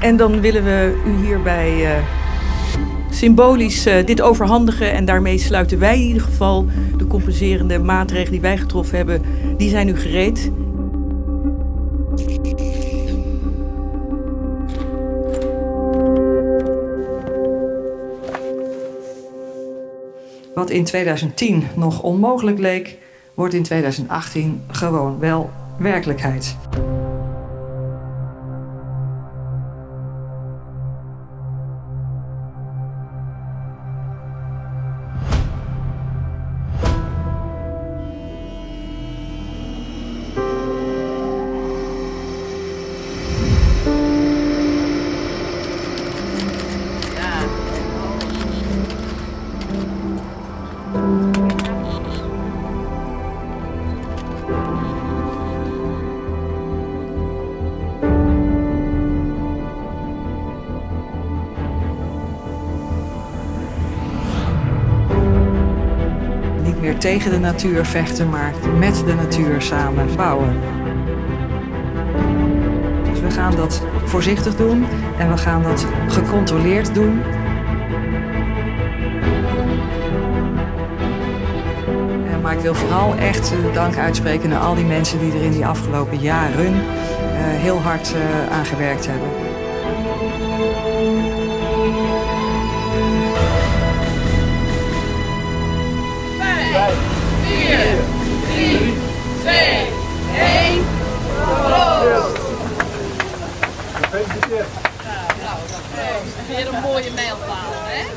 En dan willen we u hierbij uh, symbolisch uh, dit overhandigen. En daarmee sluiten wij in ieder geval de compenserende maatregelen die wij getroffen hebben, die zijn nu gereed. Wat in 2010 nog onmogelijk leek, wordt in 2018 gewoon wel werkelijkheid. Niet meer tegen de natuur vechten, maar met de natuur samen bouwen. Dus we gaan dat voorzichtig doen en we gaan dat gecontroleerd doen. Maar ik wil vooral echt dank uitspreken naar al die mensen die er in die afgelopen jaren uh, heel hard uh, aan gewerkt hebben. Vijf, vier, drie, twee, één! Nou, een mooie mijlpaal, hè?